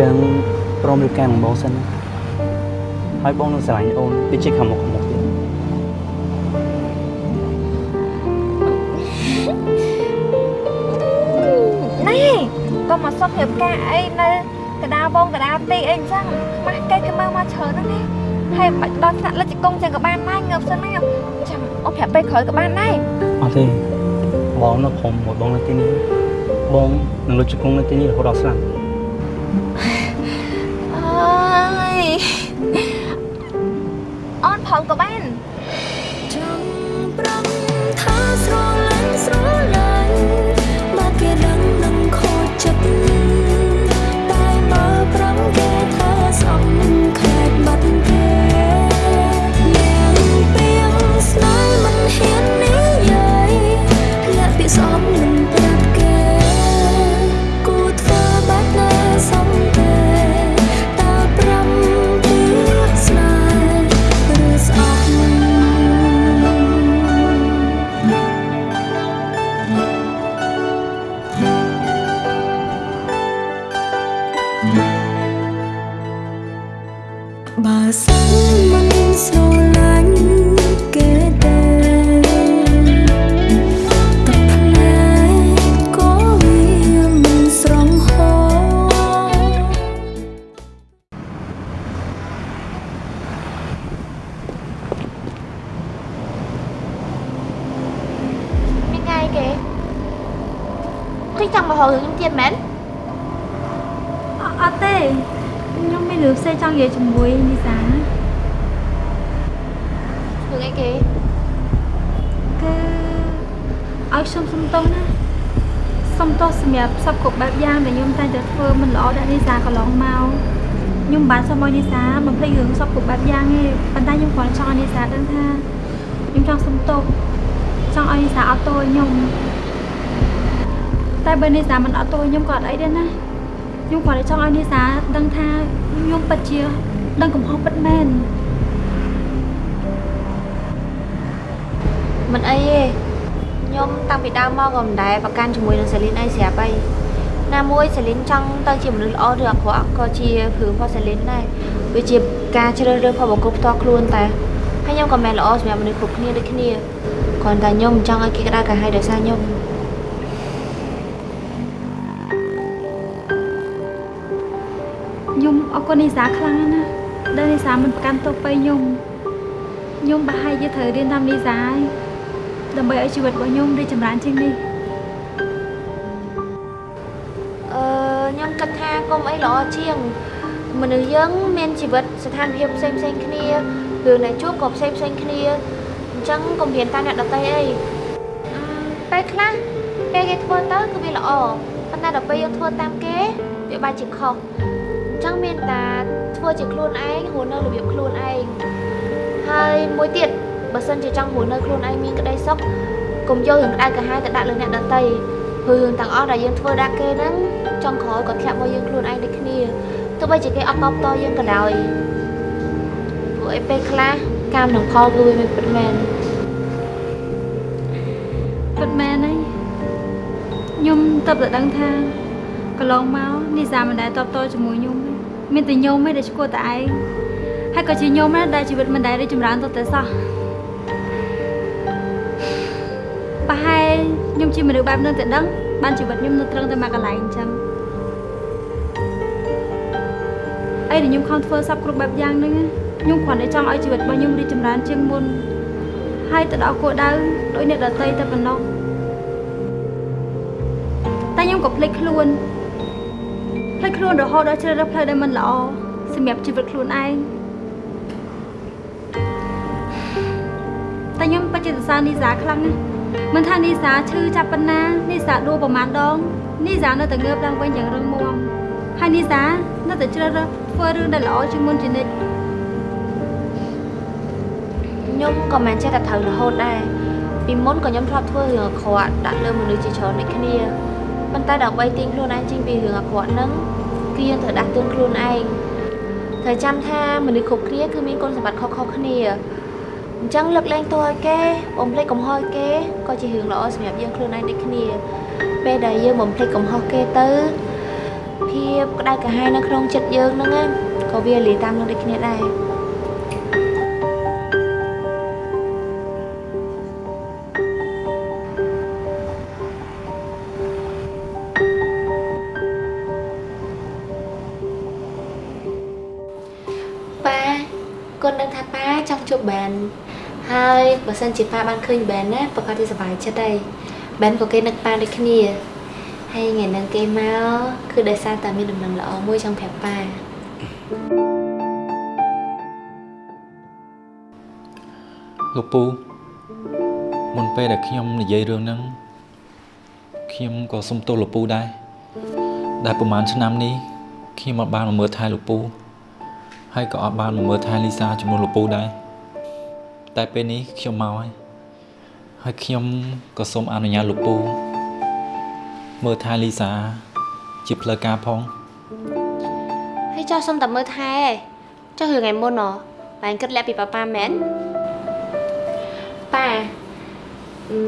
ចឹងព្រមរៀបការនឹងបងសិនណាហើយបងនឹងស្រឡាញ់អូនដូចជាខាងមុខខាងមុខទៀតណែកុំមកសុំរៀបការអីនៅកដាលបងកដាលទីអីអញ្ចឹងខ្មាស់គេគេមើលមកច្រើនណាស់នេះហើយមិនបាច់ដល់ថ្នាក់លិចកុំចឹងក៏បានដែរងើបសិនណាចាំអូនប្រាប់ពេលក្រោយក៏បានដែរអត់ទេបងនៅព្រមមួយបងនៅទីនេះបងនឹងលុចជង្គង់នៅទីនេះរហូតដល់ស្លាប់ ក៏បាន តែបើនីសាមិនអត់ទោសឲ្យខ្ញុំក៏អត់អីដែរណាខ្ញុំគ្រាន់តែចង់ឲ្យនីសាដឹងថាខ្ញុំពិតជាដឹងកំហុសពិតមែនមិនអីទេខ្ញុំតាំងពីដើមមកក៏មិនដែលប្រកាន់ជាមួយនឹងសេលីនអីស្រាប់អីណាមួយសេលីនចង់ទៅជាមនុស្សល្អឬអាក្រក់ក៏ជាព្រឹងរបស់សេលីនដែរវាជាការជ្រើសរើសផលបុគ្គលផ្ទាល់ខ្លួនតែហើយខ្ញុំក៏មិនល្អសម្រាប់មនុស្សគ្រប់គ្នាដូចគ្នាគ្រាន់តែខ្ញុំមិនចង់ឲ្យគេក្តៅក្រហាយដោយសារខ្ញុំ គុណនីសាខ្លាំងណាស់ដែលនីសាមិនប្រកាន់ទុកទៅខ្ញុំខ្ញុំប្រហែលជាត្រូវរៀនតាមនីសាហើយដើម្បីឲ្យជីវិតរបស់ខ្ញុំរីកចម្រើនជាងនេះអឺខ្ញុំគិតថាកុំអីល្អជាងមនុស្សយើងមានជីវិតស្ថានភាពផ្សេងផ្សេងៗគ្នារឿងដែលជួបក៏ផ្សេងផ្សេងៗគ្នាអញ្ចឹងកុំរៀនតាមអ្នកដទៃអីអឺពេលខ្លះពេលគេធ្វើទៅគឺវាល្អប៉ុន្តែដល់ពេលយើងធ្វើតាមគេវាបែរជាខុសអញ្ចឹងមានតែធ្វើជាខ្លួនឯងរស់នៅរបៀបខ្លួនឯងហើយមួយទៀតបើសិនជាចង់រស់នៅខ្លួនឯងមានក្តីសុខកុំយករឿងក្តៅក្រហាយទៅដាក់លើអ្នកដទៃព្រោះរឿងទាំងអស់ដែលយើងធ្វើដាក់គេហ្នឹងចង់ក្រោយក៏ធ្លាក់មកយើងខ្លួនឯងដូចគ្នាទោះបីជាគេអត់តបតយើងក៏ដោយព្រោះឯពេលខ្លះកម្មនឹងផលគឺវាមិនពិតមែនពិតមែនហើយខ្ញុំតបតែដឹងថាកន្លងមកនីសាមិនដែលតបតជាមួយខ្ញុំទេ មានតែខ្ញុំឯងដែលឈ្គួរតែឯងហើយក៏ជាខ្ញុំដែរដែលជីវិតមិនដែលរីកចម្រើនទៅតែសោះប្រហែលខ្ញុំជាមនុស្សបែបហ្នឹងតែដឹងបានជីវិតខ្ញុំនៅត្រឹងតែមកកន្លែងអញ្ចឹងអីដែលខ្ញុំខំធ្វើសពគ្រប់បែបយ៉ាងហ្នឹងណាខ្ញុំគ្រាន់តែចង់ឲ្យជីវិតរបស់ខ្ញុំរីកចម្រើនជាងមុនហើយទៅដល់គោលដៅដោយអ្នកដតីតែប៉ុណ្ណោះតែខ្ញុំក៏ភ្លេចខ្លួន ភ្លេចខ្លួនរហូតដល់ជ្រើសរើសផ្លូវដែលមិនល្អសម្រាប់ជីវិតខ្លួនឯងតែខ្ញុំបច្ចិតសានីសាខ្លាំងណាស់មិនថានីសាឈឺចាប់ប៉ុណ្ណានីសាដួលប្រមាណដងនីសានៅតែងើបឡើងវិញយ៉ាងរឹងមាំហើយនីសានៅតែជ្រើសរើសធ្វើរឿងដែលល្អជាងមុនជានិច្ចខ្ញុំក៏មិនចេះតែត្រូវរហូតដែរពីមុនក៏ខ្ញុំធ្លាប់ធ្វើរឿងអាក្រក់ដាក់លើមនុស្សជាច្រើនដូចគ្នា ប៉ុន្តែដើម្បីទាញខ្លួនឯងចេញពីរឿងអាក្រក់ហ្នឹងគឺយើងត្រូវដាស់តឿនខ្លួនឯងត្រូវចាំថាមនុស្សគ្រប់គ្នាគឺមានគុណសម្បត្តិខុសៗគ្នាអញ្ចឹងលើកលែងទោសឲ្យគេបំភ្លេចកំហុសឲ្យគេក៏ជារឿងល្អសម្រាប់យើងខ្លួនឯងដូចគ្នាពេលដែលយើងបំភ្លេចកំហុសគេទៅភាពក្តៅក្រហាយនៅក្នុងចិត្តយើងហ្នឹងណាក៏វាលាយតាមនឹងដូចគ្នាដែរ បើសិនជាប៉ាបានឃើញបែនណាប្រកាសជាសប្បាយចិត្តហើយបែនក៏គេនឹកប៉ាដូចគ្នាហើយថ្ងៃហ្នឹងគេមកគឺដោយសារតែមានដំណឹងល្អមួយចង់ប្រាប់ប៉ាលោកពូមុនពេលដែលខ្ញុំនិយាយរឿងហ្នឹងខ្ញុំក៏សុំទោសលោកពូដែរដែលប្រហែលឆ្នាំនេះខ្ញុំអត់បានមកមើលថែលោកពូហើយក៏អត់បានមកមើលថែលីសាជាមួយលោកពូដែរ តែពេលនេះខ្ញុំមកហើយហើយខ្ញុំក៏សូមអនុញ្ញាតលោកពូមើលថែលីសា ជាផ្លូវការផងហើយចោះសុំតែមើលថែចោះរឿងថ្ងៃមុនហ៎បែនគិតលាក់ពីប៉ាប៉ាមែនប៉ាអឺ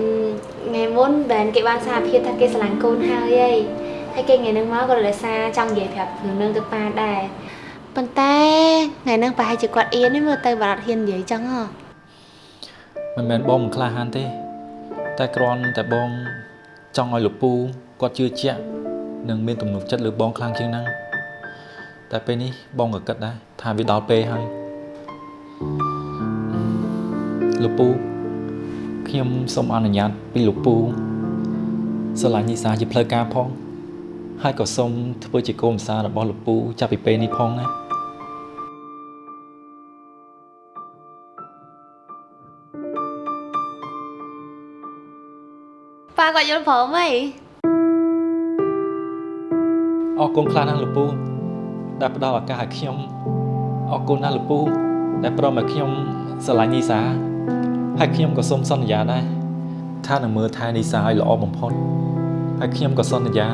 ថ្ងៃមុនបែនគេបានសារភាពថាគេស្រឡាញ់កូនហើយហីហើយគេថ្ងៃហ្នឹងមកក៏ដោយសារចង់និយាយប្រាប់រឿងហ្នឹងទៅប៉ាដែរប៉ុន្តែថ្ងៃហ្នឹងប្រហែលជាគាត់អៀននេះមើលទៅបាត់អត់ហ៊ាននិយាយចឹងហ៎ មិនមែនបងមិនក្លាហានទេ តែគ្រាន់តែបងចង់ឲ្យលោកពូគាត់ជឿជាក់និងមានទំនុកចិត្តលើបងខ្លាំងជាងហ្នឹងតែពេលនេះបងក៏គិតដែរថាវាដល់ពេលហើយលោកពូខ្ញុំសូមអនុញ្ញាតពីលោកពូស្រឡាញ់និសាជាផ្លូវការផងហើយក៏សូមធ្វើជាកូនប្រសាររបស់លោកពូចាប់ពីពេលនេះផងណា ប៉ាគាត់យល់ព្រមហីអរគុណខ្លាំងណាស់លោកពូដែលផ្ដល់ឱកាសឲ្យខ្ញុំអរគុណណាស់លោកពូដែលព្រមឲ្យខ្ញុំស្រឡាញ់នីសាហើយខ្ញុំក៏សូមសន្យាដែរថានឹងមើលថែនីសាឲ្យល្អបំផុតហើយខ្ញុំក៏សន្យា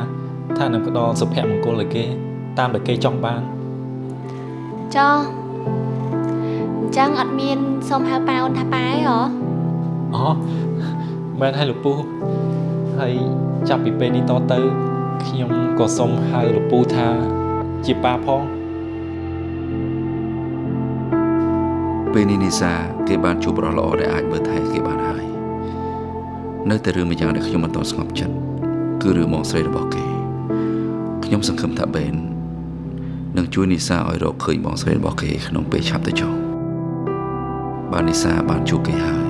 ថានឹងផ្ដល់សុភមង្គលឲ្យគេ តាមដែលគេចង់បានចោះអញ្ចឹងអត់មានសុំហៅប៉ាអូនថាប៉ាអីហ៎អូមែនហើយលោកពូ ហើយចាប់ពីពេលនេះតទៅខ្ញុំក៏សូមហៅលោកពូថាជាប៉ាផងពេលនេះនីសាគេបានជួបបរិសល្អដែលអាចមើលថែគេបានហើយនៅតែរឿងមួយយ៉ាងដែលខ្ញុំមិនតន់ស្ងប់ចិត្តគឺរឿងមកស្រីរបស់គេខ្ញុំសង្ឃឹមថាបេននឹងជួយនីសាឲ្យរកឃើញបងស្រីរបស់គេក្នុងពេលឆាប់ទៅចុះបាននីសាបានជួបគេហើយ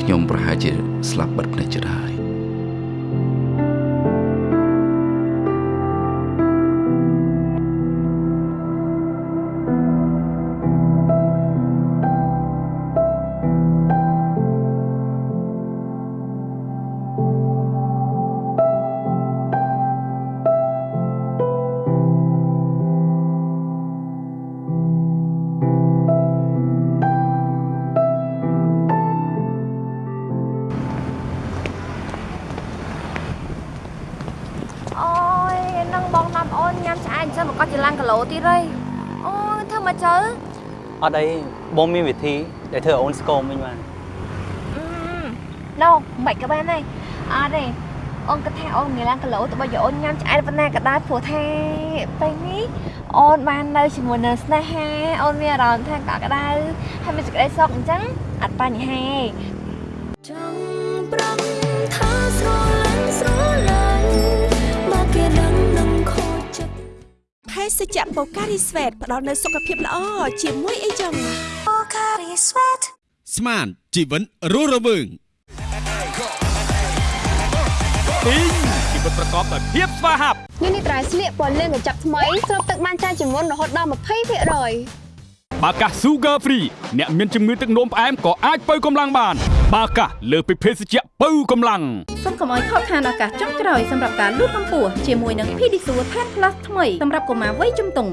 ខ្ញុំប្រហែលជាស្លាប់បិទភ្នែកចិត្តហើយ អត់អីបងមានវិធីដែលធ្វើឲ្យអូនស្គមវិញបានណូមិនក៏បានដែរអត់ទេអូនគិតថាអូនមានឡើងគីឡូទៅបើយកអូនញ៉ាំឆ្អែតប៉ុណ្ណាក៏ដែរព្រោះថាពេលនេះអូនបាននៅជាមួយនឹងស្នេហាអូនមានអារម្មណ៍ថាកក់ក្ដៅហើយមានសេចក្តីសុខអញ្ចឹងអត់បញ្ហាទេចង់ប្រំថាស្រលាញ់ស្រលាញ់ ជ្ជៈបូការីស្វេតផ្ដល់នូវសុខភាពល្អជាមួយអីចឹងស្មានជីវិតរស់រវើងអ៊ីងជីវិតប្រកបដោយភាពស្វាហាប់នេះនេះត្រៃស្លៀកពណ៌លឿងកញ្ចប់ថ្មីស្រូបទឹកបានច្រើនជាងមុនរហូតដល់20%បាកាស Sugar Free អ្នកមានជំងឺទឹកនោមផ្អែមក៏អាចបើកម្លាំងបាន បាកាសលើសពីភេសជ្ជៈបើកម្លាំងសូមកុំឲ្យខកខានឱកាសចុងក្រោយសម្រាប់ការលូតកម្ពស់ជាមួយនឹង Pedisure Tan Plus ថ្មីសម្រាប់កុមារវ័យជំទង់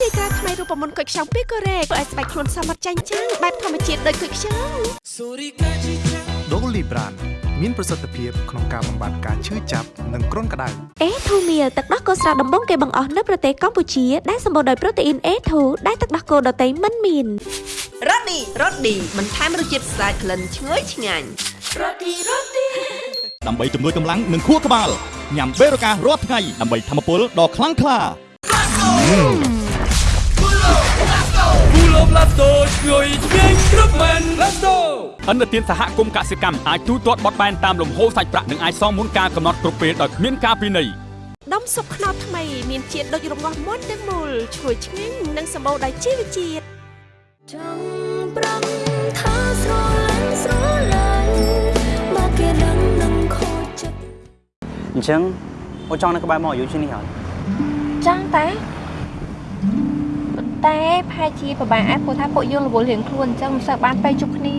ទីតាថ្មីរូបមន្តគុយខ្ចង់ពីកូរ៉េធ្វើឲ្យស្បែកខ្លួនសមត្ថចាញ់ចាំងបែបធម្មជាតិដូចគុយខ្ចង់ដូលីប្រាន មានប្រសិទ្ធភាពក្នុងការបំបាត់ការឈឺចាប់និងគ្រុនក្តៅ A2 Meal ទឹកដោះគោស្រស់ដំបងគេបង្អស់នៅប្រទេសកម្ពុជាដែលសម្បូរដោយប្រូតេអ៊ីន A2 ដែលទឹកដោះគោដតៃមិនមានរ៉ូឌីរ៉ូឌីបន្ថែមរសជាតិស្អាតក្លិនឈ្ងុយឆ្ងាញ់រ៉ូឌីរ៉ូឌីដើម្បីជំនួយកម្លាំងនិងខួរក្បាលញ៉ាំបេរូការរាល់ថ្ងៃដើម្បីធម្មពលដ៏ខ្លាំងក្លា គូលោបឡាតូជួយឆ្ងាញ់គ្រប់មែនឡាតូអន្តរជាតិសហគមន៍កសិកម្មអាចទូទាត់បត់បែនតាមលំហូរសាច់ប្រាក់និងអាចសងមុនការកំណត់គ្រប់ពេលដោយគ្មានការពិន័យដុំស៊ុបខ្នុរថ្មីមានជាតិដូចរងាស់មុនទាំងមូលឈ្ងុយឆ្ងាញ់និងសម្បូរដោយជីវជាតិចង់ប្រំថាស្រលាញ់ស្រឡាញ់មកគេដឹងនឹងខូចចិត្តអញ្ចឹងអូនចង់នៅក្បែរមកអាយុជាងនេះហើយចង់តាប៉ុន្តែផែជាពិបាកឯងព្រោះថាពួកយើងរវល់រៀងខ្លួនអញ្ចឹងមិនសូវបានទៅជួបគ្នា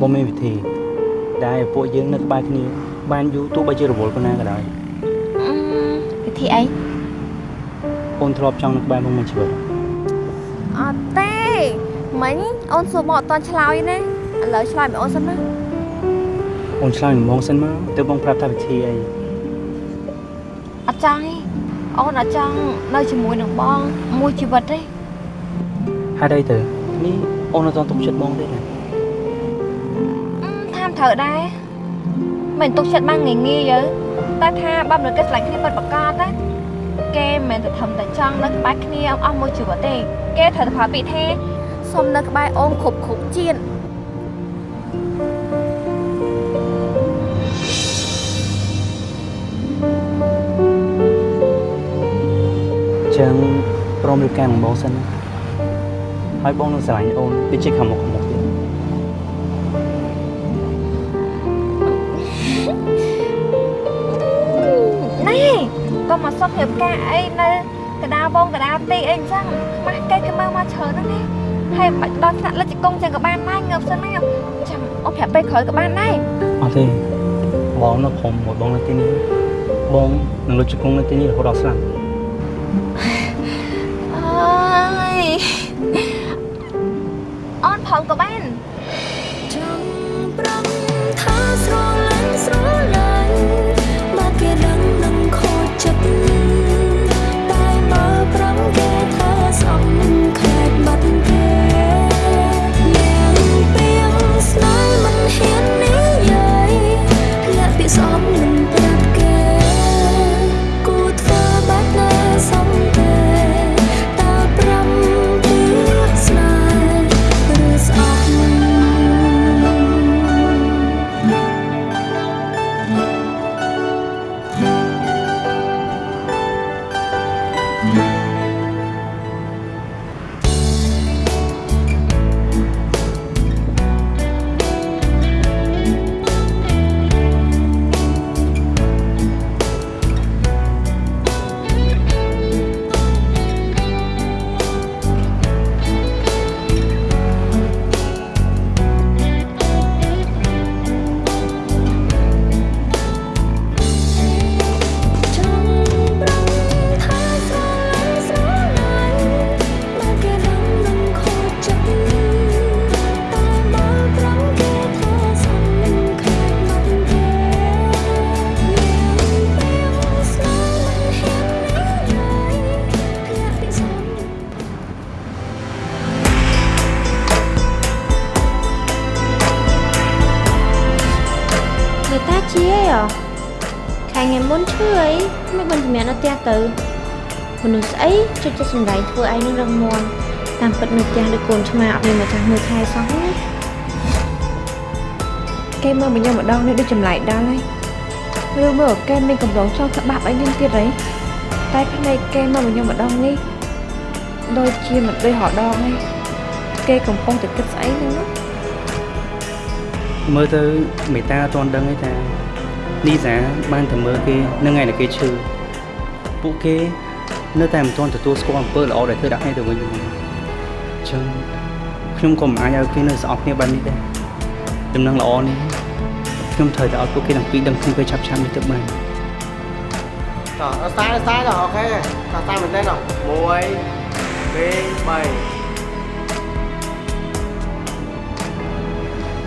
បងមានវិធីដែលឲ្យពួកយើងនៅក្បែរគ្នា បានយូរទោះបីជារវល់ប៉ុណ្ណាក៏ដោយអឺវិធីអីអូនធ្លាប់ចង់នៅក្បែរបងមួយជីវិតអត់ទេមិញអូនសួរមកអត់តន់ឆ្លើយណាឥឡូវឆ្លើយមកអូនសិនណាអូនឆ្លើយនឹងបងសិនមកទើបបងប្រាប់ថាវិធីអីអត់ចង់ទេ អូនអត់ចង់នៅជាមួយនឹងបង មួយជីវិតទេហេតុអីទៅនេះអូនអត់ទាន់ទុកចិត្តបងទេណាអឺថាមត្រូវដែរមិនទុកចិត្តបានងាយងាយយើតែថាបើមនុស្សគេឆ្លាញ់គ្នាពិតប្រាកដណាគេមិនមែនតែធំតែចង់នៅក្បែរគ្នាអស់មួយជីវិតទេ គេត្រូវតែប្រើពាក្យថាសុំនៅក្បែរអូនគ្រប់គ្រប់ជាតិ ចឹងព្រមរៀបការនឹងបងសិនណាហើយបងនឹងស្រឡាញ់អូនដូចជាខាងមុខខាងមុខទៀតណែកុំមកសុំរៀបការអីនៅកដាលបងកដាលទីអីអញ្ចឹងខ្មាស់គេគេមើលមកច្រើនណាស់នេះហើយមិនបាច់ដល់ថ្នាក់លិចកុងចឹងក៏បានដែរងើបសិនណាចាំអូនប្រាប់ពេលក្រោយក៏បានដែរអត់ទេបងនៅព្រមមួយបងនៅទីនេះបងនឹងលុតជង្គង់នៅទីនេះរហូតដល់ស្លាប់ អូនផងក៏បានចង់ប្រំថាស្រលាញ់ស្រឡាញ់មកគេដឹងនឹងខូចចិត្តតែ ទះទៅមនុស្សស្អីចុចចិត្តសម្ដែងធ្វើឯងនឹងរងមន់តាមពិតនៅផ្ទះដូចកូនឆ្មាអត់មានម្ចាស់មើលថែសោះណាគេមើលមកខ្ញុំម្ដងនេះដូចចម្លែកដល់ហើយឬមើលគេមានកម្រងចោលក្បាប់អីខ្ញុំទៀតហីតែភ្នែកគេមើលមកខ្ញុំម្ដងនេះដូចជាមិនដូចរដងហើយគេកំពុងតែគិតស្អីហ្នឹងណាមើលទៅមេតាអត់ទាន់ដឹងទេថានីសាបានទៅមើលគេនៅថ្ងៃដែលគេឈឺ ពួកគេ នៅតែមិនទាន់ទទួលស្គាល់អំពើល្អដែលធ្វើដាក់គ្នាទៅវិញទៅមកអញ្ចឹងខ្ញុំក៏មិនអាចឲ្យគេនៅស្អប់គ្នាបែបនេះដែរដំណឹងល្អនេះខ្ញុំត្រូវតែឲ្យពួកគេទាំងពីរដឹងខ្ញុំពេលឆាប់ឆាប់នេះទៅបានតោះស្តាយស្តាយដល់អូខេស្តាយមែនទេដល់1 2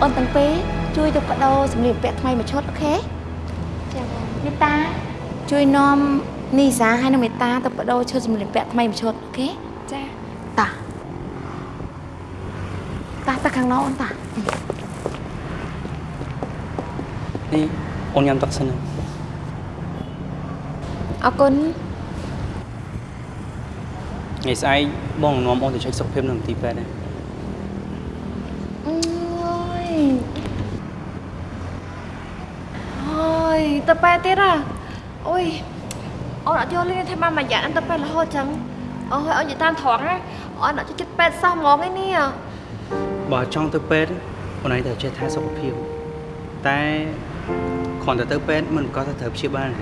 3អូនទាំងពីរជួយទៅបដោសម្លៀកបំពាក់ថ្មីមួយឈុតអូខេចាបងមេតាជួយនាំ នីសាហើយនិងមេតាទៅបដោឈុតសម្លៀកបំពាក់ថ្មីមួយឈុតអូខេចាតាតាតាខាងនោះអូនតាននេះអូនញ៉ាំទឹកសិនណាអរគុណថ្ងៃស្អែកបងនាំអូនទៅចុចសុខភាពនៅមន្ទីរពេទ្យដែរអើយអើយទៅប៉ែទៀតហ่ะអូយ អូនអត់យល់ទេថាម៉ាមួយយ៉ាងទៅប៉ែរហូតចឹងអូយអូននិយាយតាមត្រង់ណាអូនអត់ចិត្តប៉ែសោះហ្មងឯនេះបើចង់ទៅពេទ្យអូនឯងត្រូវចេះថែសុខភាពតែគ្រាន់តែទៅពេទ្យមិនក៏ទៅត្រូវព្យាបាលណា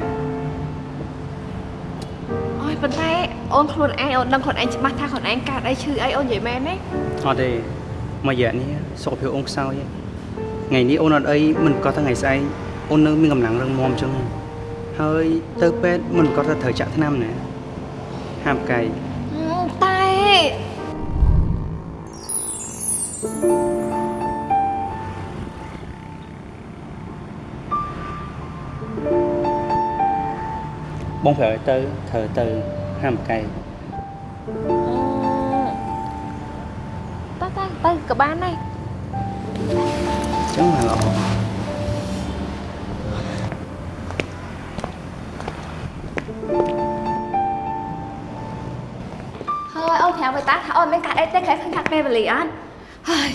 អូយប៉ុន្តែអូនខ្លួនឯងអូនដឹងខ្លួនឯងច្បាស់ថាខ្លួនឯងកើតអីឈឺអីអូននិយាយមែនទេអត់ទេមួយរយៈនេះសុខភាពអូនខ្សោយថ្ងៃនេះអូនអត់អីមិនក៏ថាថ្ងៃស្អែកអូននៅមានកម្លាំងរឹងមាំចឹងហើ យទៅពេទ្យមិនក៏ថាត្រូវចាក់ថ្នាំណាហាមកាយតែបងប្រាប់ឲ្យទៅត្រូវទៅហាមកាយតើតើទៅក៏បានដែរចឹងមកល្អ ហើយអូនប្រាប់ឲ្យតាថាអូនមានកាត់អីទេគេឃើញកាត់ពេលវេលាអត់ហើយ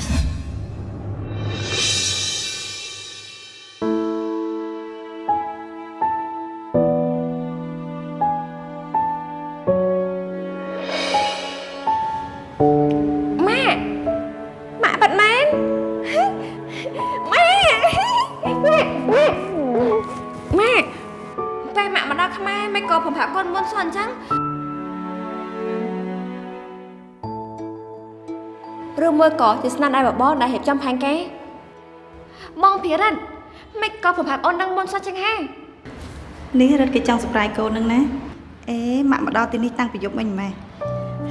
ក៏ជាស្នាដៃបបរដែលរៀបចំផែនការម៉ងភិរិតមិនក៏ប្រប្រាប់អូនដឹងមុនសោះចឹងហ៎នេះរត់គេចង់សប្រៃកូននឹងណាអេម៉ាក់មកដល់ទីនេះតាំងពីយប់មិញម៉ែ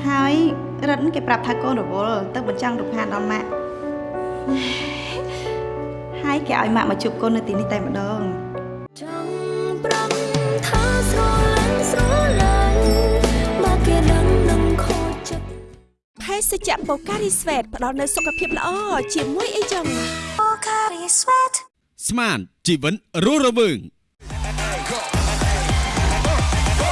ហើយរត់គេប្រាប់ថាកូនរវល់ទៅបញ្ចាំងរូបហានដល់ម៉ាក់ហើយគេឲ្យម៉ាក់មកជួបកូននៅទីនេះតែម្ដង ជ្ជៈបូការីស្វេតផ្ដល់នូវសុខភាពល្អជាមួយអីចឹងបូការីស្វេតស្មានជីវិតរស់រវើង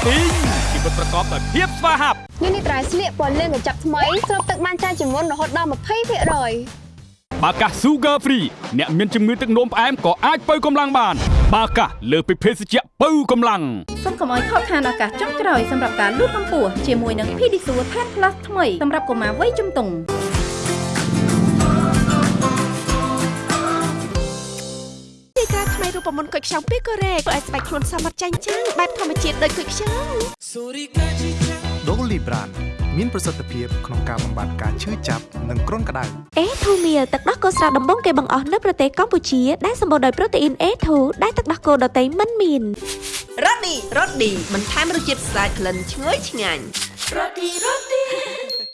អ៊ីងជីវិតប្រកបដោយភាពស្វាហាប់នេះនេះត្រៃស្លៀកពណ៌លឿងកញ្ចប់ថ្មីស្រូបទឹកបានច្រើនជាងមុនរហូតដល់20%បាកា Sugar Free អ្នកមានជំងឺទឹកនោមផ្អែមក៏អាចបើកម្លាំងបាន បាកាលើសពីភេសជ្ជៈបើកម្លាំងសូមកុំឲ្យខកខានឱកាសចុងក្រោយសម្រាប់ការលូតកម្ពស់ជាមួយនឹង Pedisure Tan Plus ថ្មីសម្រាប់កុមារវ័យជំទង់ទីការថ្មីរូបមន្តគុយខ្ចង់ពីកូរ៉េធ្វើឲ្យស្បែកខ្លួនសមត្ថចាញ់ចាំងបែបធម្មជាតិដូចគុយខ្ចង់ដូលីប្រាន មានប្រសិទ្ធភាពក្នុងការបំបាត់ការឈឺចាប់និងគ្រុនក្តៅអេធូមៀទឹកដោះគោស្រស់ដំបងគេបង្អស់នៅប្រទេសកម្ពុជាដែលសម្បូរដោយប្រូតេអ៊ីន A2 ដែលទឹកដោះគោដតៃមិនមានរ៉ូឌីរ៉ូឌីបន្ថែមរសជាតិស្អាតក្លិនឈ្ងុយឆ្ងាញ់រ៉ូឌីរ៉ូឌី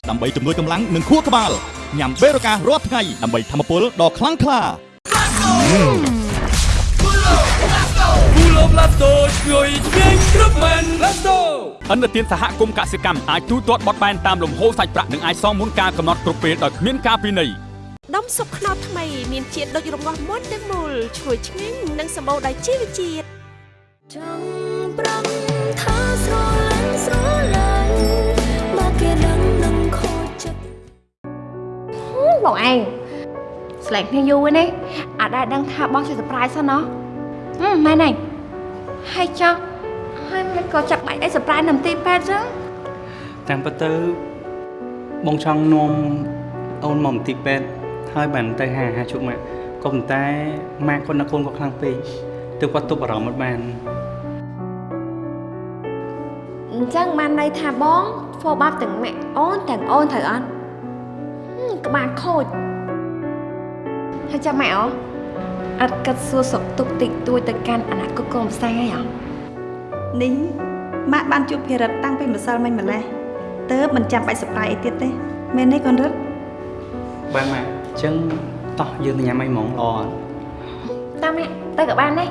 ដើម្បីជំនួយកម្លាំងនិងខួរក្បាលញ៉ាំបេរូការាល់ថ្ងៃដើម្បីធម្មពលដ៏ខ្លាំងក្លា គូលោបឡាតូជួយឆ្ងាញ់គ្រប់មែនឡាតូអន្តរជាតិសហគមន៍កសិកម្មអាចទូទាត់បត់បែនតាមលំហូរសាច់ប្រាក់និងអាចសងមុនការកំណត់គ្រប់ពេលដោយគ្មានការពិន័យដុំស៊ុបខ្នុរថ្មីមានជាតិដូចរងាស់មុនទាំងមូលឈ្ងុយឆ្ងាញ់និងសម្បូរដោយជីវជាតិចង់ប្រំថាស្រលាញ់ស្រលាញ់មកគេដឹងនឹងខូចចិត្តបងឯងស្លែកគ្នាយូរហើយនេះអាចដែរដឹងថាបងជា surprise សិនណោះហឹ មមែនហើយហើយចុះហើយមិនក៏ចាប់បាច់អី surprise នៅទីពេទ្យចឹងតាមពិតទៅបងចង់នាំអូនមកមន្ទីរពេទ្យហើយបានទៅហាហាជួបម៉ាក់ក៏ប៉ុន្តែម៉ាក់គាត់នឹកកូនគាត់ខ្លាំងពេកទើបគាត់ទប់អារម្មណ៍អត់បានអញ្ចឹងបានន័យថាបងធ្វើបាបទាំងម៉ាក់អូនទាំងអូនត្រូវអត់ហឹមក្បាលខូចហើយចាំម៉ាក់អូ អត់កាត់សួរសុខទុក្ខតិចតួចទៅកាន់អនាគតកូនផ្សេងអីហ៎នេះម៉ាក់បានជួបភិរិតតាំងពីម្សិលមិញម្លេះតើមិនចាំបាច់សប្រៃអីទៀតទេមែនទេកូនរិតបានម៉ាក់អញ្ចឹងតោះយើងទៅញ៉ាំអីហ្មងល្អអត់តាមម៉ាក់ទៅក៏បានដែរ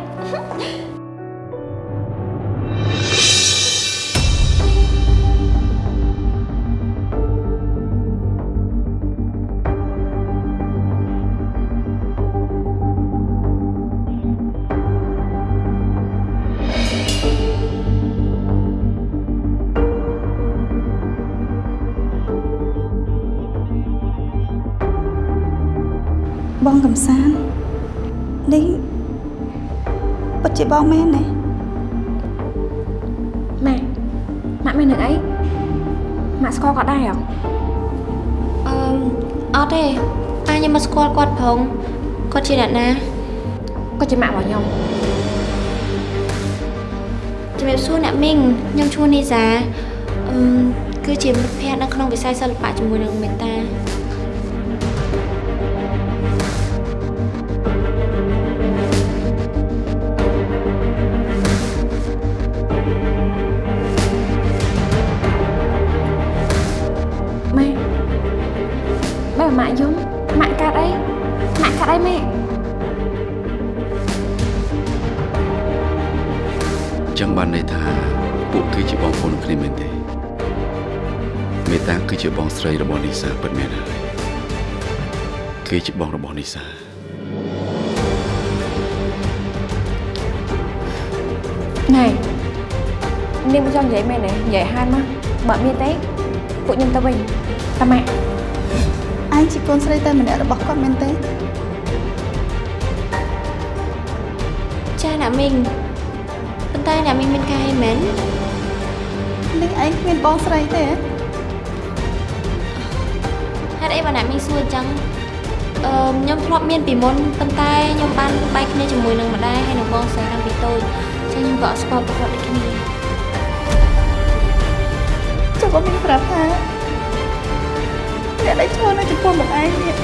កំសាន្តនេះពិតជាបងមែនទេម៉ាក់ម៉ាក់មាននឹងអីម៉ាក់ស្គាល់គាត់ដែរហ៎អឺអត់ទេប៉ាខ្ញុំមកស្គាល់គាត់ផងគាត់ជាអ្នកណាគាត់ជាម៉ាក់របស់ខ្ញុំជំរាបសួរអ្នកមីងខ្ញុំឈ្មោះនីសាអឺគឺជាមិត្តភ័ក្តិនៅក្នុងវិស័យសិល្បៈជាមួយនឹងមេតា ចឹងបានន័យថាពួកគេជាបងប្អូនគ្នាមែនទេមេតាគឺជាបងស្រីរបស់នីសាពិតមែនហើយគេជាបងរបស់នីសាណែនាងមិនចង់និយាយមែនទេនិយាយហានមកបើអត់មានទេពួកខ្ញុំទៅវិញតាម៉ាក់ឯងជាកូនស្រីតែម្នាក់របស់គាត់មែនទេចាអ្នកមីងប៉ុន្តែអ្នកមីងមានការអីមែននេះឯងគ្មានបងស្រីទេហ៎ហេតុអីបើអ្នកមីងសួរអញ្ចឹងអឺខ្ញុំធ្លាប់មានពីមុនប៉ុន្តែខ្ញុំបានបែកគ្នាជាមួយនឹងម្ដាយហើយនឹងបងស្រីតាំងពីតូចចឹងខ្ញុំក៏អត់ស្គាល់ប្រវត្តិដូចគ្នាចុះបងមានប្រាប់ថាអ្នកដែលឈរនៅចំពោះម្ដាយនេះ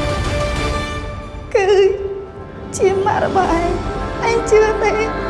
គឺជាម៉ាក់របស់ឯងឯងជឿទេ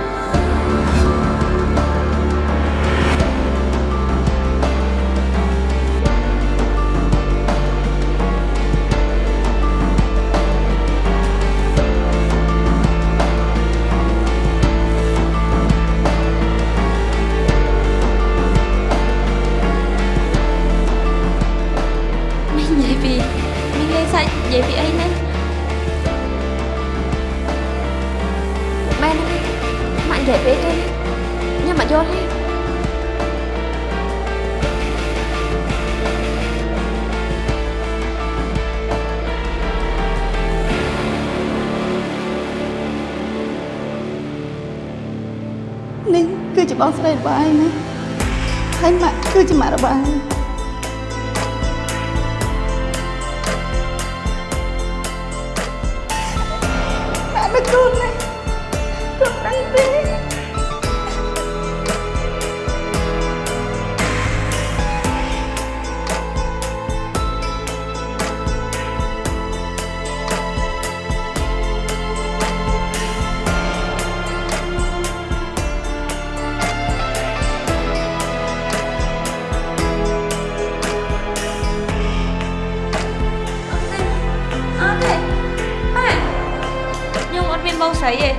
ស្រីទេ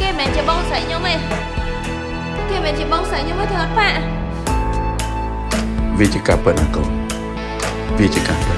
គេមិនមែនជាបងស្រីខ្ញុំទេគេមិនមែនជាបងស្រីខ្ញុំទេទេអត់ប៉ាវាជាការពិតណាកូនវាជាការ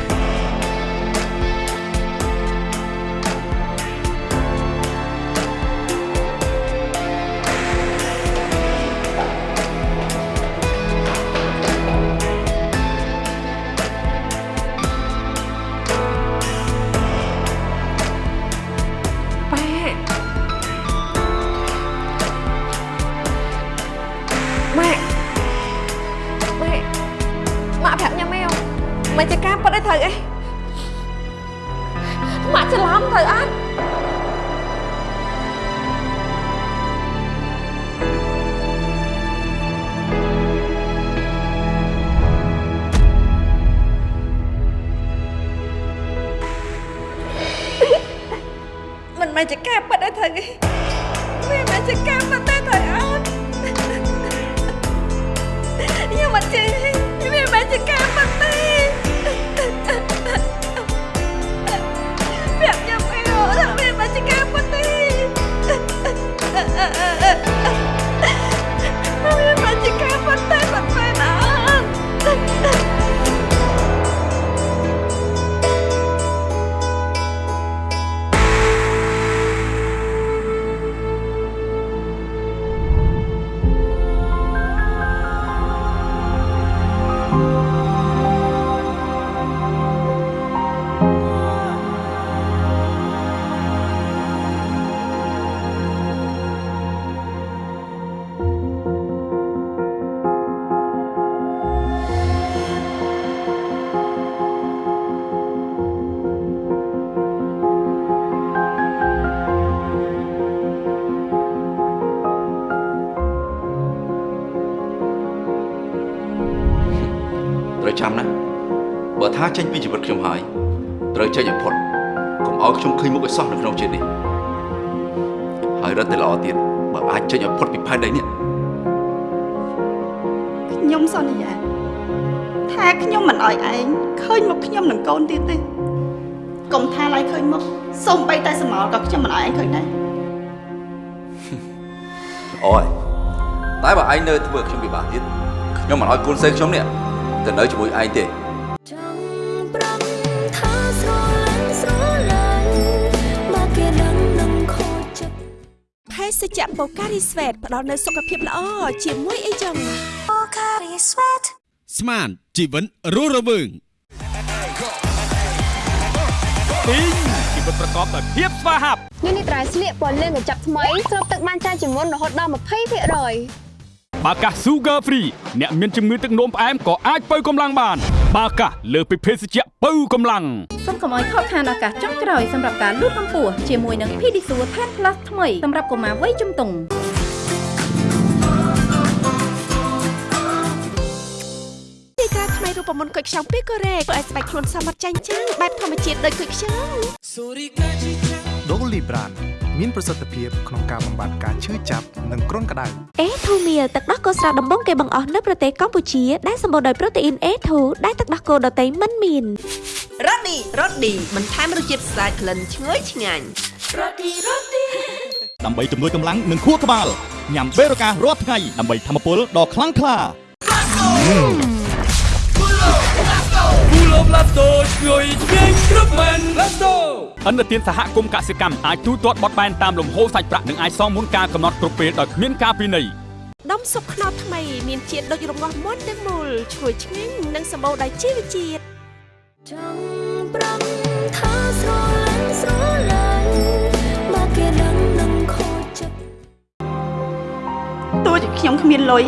ឃើញមុខឲ្យសោះនៅក្នុងជាតិនេះហើយរត់តែល្អទៀតបើអាចចេញឲ្យផុតពីផែនដីនេះខ្ញុំសន្យាថាខ្ញុំមិនអោយឯងឃើញមុខខ្ញុំនឹងកូនទៀតទេកុំថាឡើយឃើញមុខសូម្បីតែសមោលក៏ខ្ញុំមិនអោយឯងឃើញដែរអូយតែបើឯងនៅធ្វើឲ្យខ្ញុំពិបាកទៀតខ្ញុំមិនឲ្យកូនសេខ្ញុំនេះទៅនៅជាមួយឯងទេ ភេសជ្ជៈបូការីស្វេតផ្ដល់នូវសុខភាពល្អជាមួយអីចឹងបូការីស្វេតស្មានជីវិតរស់រវើងពីងជីវិតប្រកបដោយភាពស្វាហាប់នេះនេះត្រៃស្លៀកពណ៌លឿងកញ្ចប់ថ្មីស្រូបទឹកបានច្រើនជាងមុនរហូតដល់20%បាកាស Sugar Free អ្នកមានជំងឺទឹកនោមផ្អែមក៏អាចបើកម្លាំងបាន បាកាសលើសពីភេសជ្ជៈបើកម្លាំងសូមកុំឲ្យខកខានឱកាសចុងក្រោយសម្រាប់ការលូតកម្ពស់ជាមួយនឹង Pedisure Tan Plus ថ្មីសម្រាប់កុមារវ័យជំទង់ទីការថ្មីរូបមន្តគុយខ្ចង់ពីកូរ៉េធ្វើឲ្យស្បែកខ្លួនសមត្ថចាញ់ចាំងបែបធម្មជាតិដូចគុយខ្ចង់ដូលីប្រាន មានប្រសិទ្ធភាពក្នុងការបំបាត់ការឈឺចាប់និងគ្រុនក្តៅអេធូមៀលទឹកដោះគោស្រស់ដំបងគេបង្អស់នៅប្រទេសកម្ពុជាដែលសម្បូរដោយប្រូតេអ៊ីន A2 ដែលទឹកដោះគោដតៃមិនមានរ៉ូឌីរ៉ូឌីបន្ថែមរសជាតិស្អាតក្លិនឈ្ងុយឆ្ងាញ់ដើម្បីជំនួយកម្លាំងនិងខួរក្បាលញ៉ាំបេរូការរាល់ថ្ងៃដើម្បីធម្មពលដ៏ខ្លាំងក្លា គូលបឡាតូជួយញ៉ាំគ្រប់មែនឡាតូអន្តរជាតិសហគមន៍កសិកម្មអាចទូទាត់បត់បែនតាមលំហូរសាច់ប្រាក់និងអាចសងមុនការកំណត់គ្រប់ពេលដោយគ្មានការពិន័យដុំស៊ុបខ្នុរថ្មីមានជាតិដូចរងាស់មុនទាំងមូលឈ្ងុយឆ្ងាញ់និងសម្បូរដោយជីវជាតិចង់ប្រំថាស្រលាញ់ស្រលាញ់មកគេដឹងនឹងខូចចិត្តទោះជាខ្ញុំគ្មានលុយ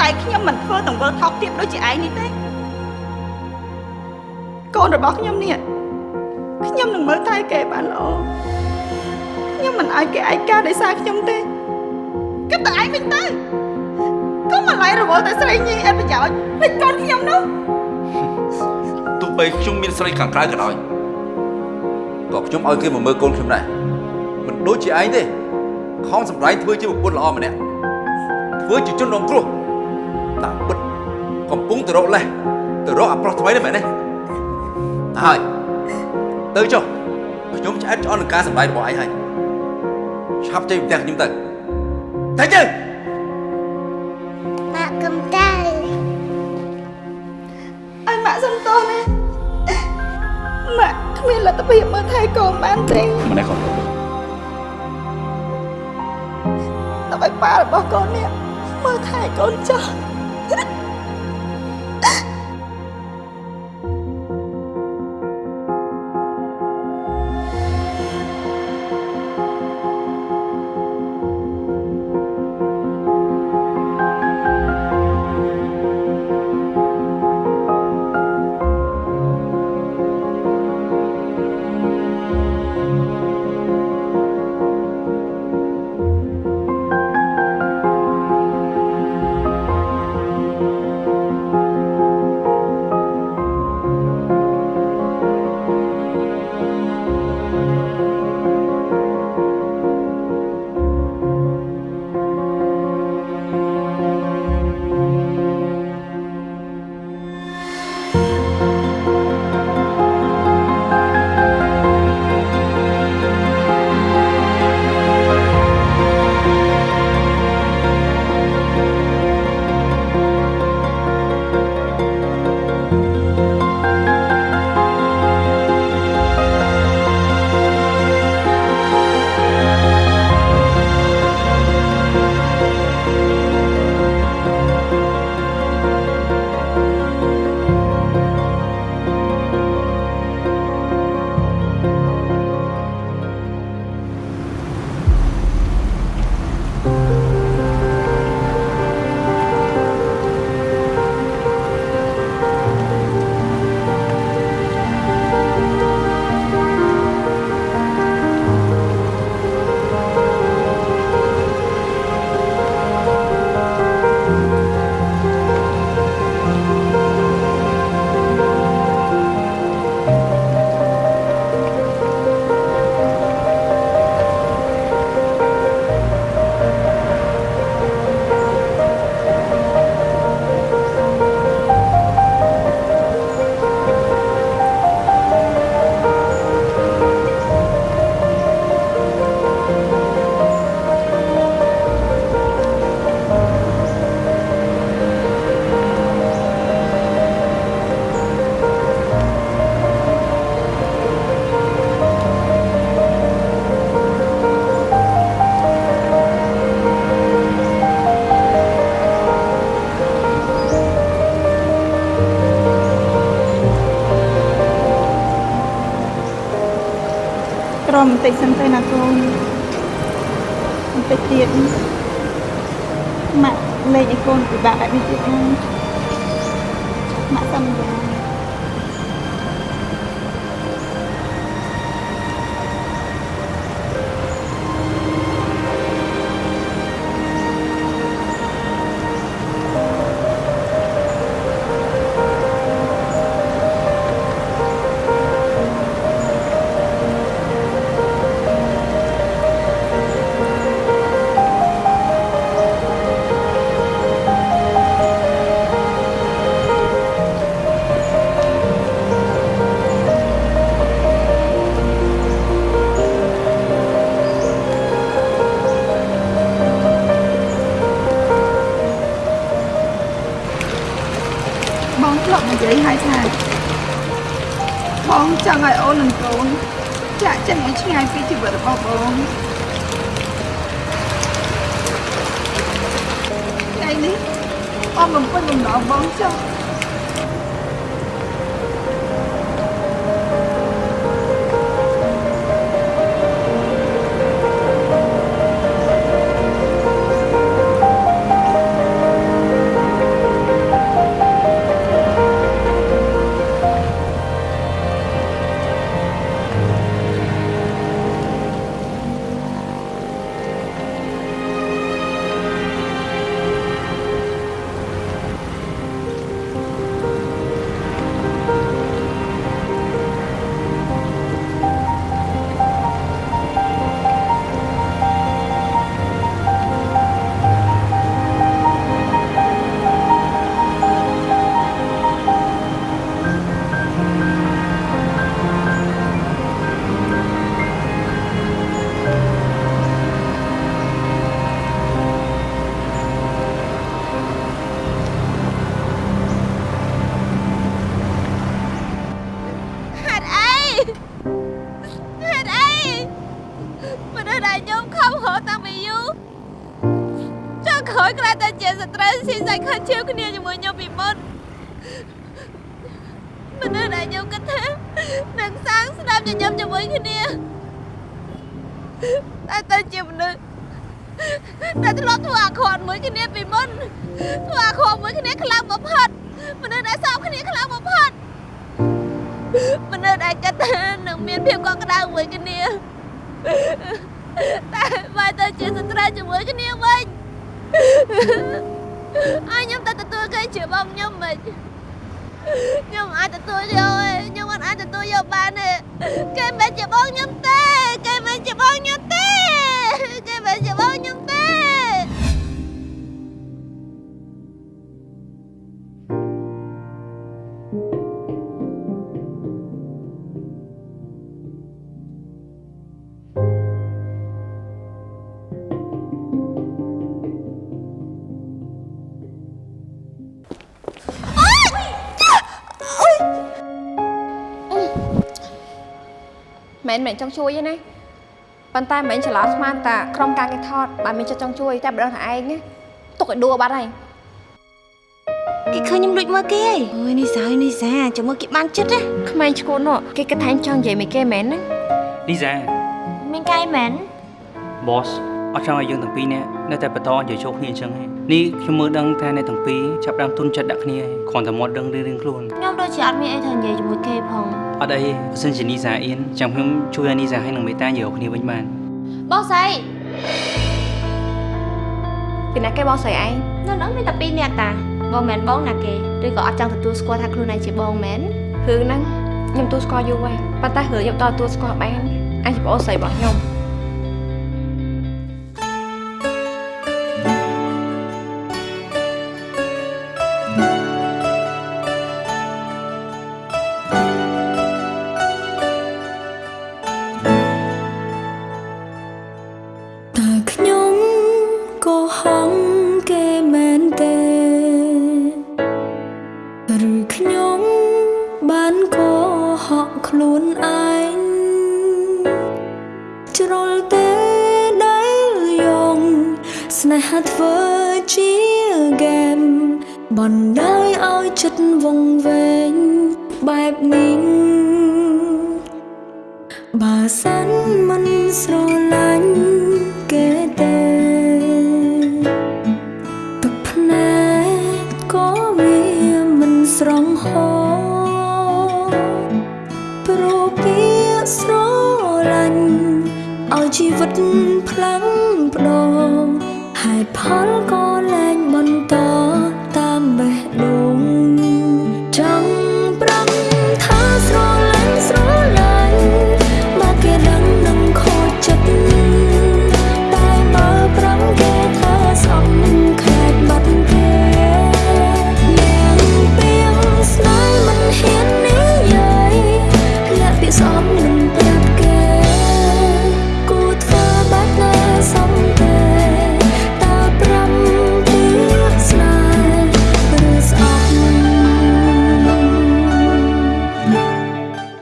តែខ្ញុំមិនធ្វើទង្វើថោកទាបដូចជាឯងនេះទេកូនរបស់ខ្ញុំនេះខ្ញុំនឹងមើលថែគេបានល្អខ្ញុំមិនឲ្យគេឯកាដោយសារខ្ញុំទេគិតតែឯងវិញទៅកុំមកឡៃរវល់តែស្រីញីអត់ប្រយោជន៍លេចកូនខ្ញុំនោះទោះបីខ្ញុំមានស្រីខាងក្រៅក៏ដោយក៏ខ្ញុំឲ្យគេមកមើលកូនខ្ញុំដែរមិនដូចជាឯងទេខំសម្ដែងធ្វើជាប្រពន្ធល្អម្នាក់ធ្វើជាជនរងគ្រោះ តាមពិតកំពុងទៅរកលេះទៅរកអាប្រុសថ្មីនេះមែនទេហើយទៅចុះខ្ញុំឆ្អែតឆ្អន់នឹងការសម្ដែងរបស់ឯងហើយឆាប់ចេញពីផ្ទះខ្ញុំទៅតែជើម៉ាក់កំតៅឲ្យម៉ាក់សុំទោសណាម៉ាក់គ្មានលទ្ធភាពមើលថែកូនបានទេម្នាក់គាត់ដើម្បីប៉ារបស់កូននេះមើលថែកូនចោះច លេងឲ្យកូនពិបាកបែបនេះទៀតណាម៉ាក់សន្ញញឹមជាមួយគ្នាតែទៅជាមនុស្សដែលធ្លាប់ធ្វើអាក្រក់មួយគ្នាពីមុនធ្វើអាក្រក់មួយគ្នាខ្លាំងបំផុតមនុស្សដែលសោកគ្នាខ្លាំងបំផុតមនុស្សដែលគិតថានឹងមានភាពកក់ក្ដៅមួយគ្នាតែបែរទៅជាសត្រូវជាមួយគ្នាវិញអើខ្ញុំតែទទួលគេជាបងខ្ញុំមិន ខ្ញុំអាចទទួលយកទេខ្ញុំមិនអាចទទួលយកបានទេគេមិនជាបងខ្ញុំទេគេមិនជាបងខ្ញុំទេគេមិនជាបងខ្ញុំទេ មិនមែនចង់ជួយទេណាប៉ុន្តែមិនច្រឡំស្មានតាក្រុមការគេថតបើមានចិត្តចង់ជួយតែម្ដងថាឯងណាទុកឲ្យដួលបាត់ហើយគេឃើញខ្ញុំដូចមើលគេហីអូយនេះសានេះសាចាំមើលគេបានចិត្តណាក្មេងឈួននោះគេគិតថាឯងចង់និយាយមួយគេមែនណាលីសាមានកែមែន boss អត់ចង់ឲ្យយើងទាំងពីរនាក់នៅតែបន្តនិយាយចូលគ្នាអញ្ចឹងទេនេះខ្ញុំមើលដឹងថាអ្នកទាំងពីរចាប់ផ្ដើមទុនចិត្តដាក់គ្នាហើយគ្រាន់តែមាត់ដឹងរៀងៗខ្លួនខ្ញុំដូចជាអត់មានអីត្រូវនិយាយជាមួយគេផង អត់អីបើសិនជានីសាអៀនចាំខ្ញុំជួយឲ្យនីសាឲ្យនឹងមេតានិយាយគ្នាវិញបានបោះស្អីពីណាគេបោះស្រីឯងនៅនឹងមានតែពីរនាក់តាបងមែនបងណាគេឬក៏អត់ចង់ទទួលស្គាល់ថាខ្លួនឯងជាបងមែនរឿងហ្នឹងខ្ញុំទូស្គាល់យូរហើយប៉ុន្តែរឿងខ្ញុំតទទួលស្គាល់បានអញជាប្អូនស្រីរបស់ខ្ញុំ ស្នេហាធ្វើជាហ្គេមបណ្ដោយឲ្យចិត្តវង្វេងបែបនេះបើសានមិនស្រឡាញ់ វិ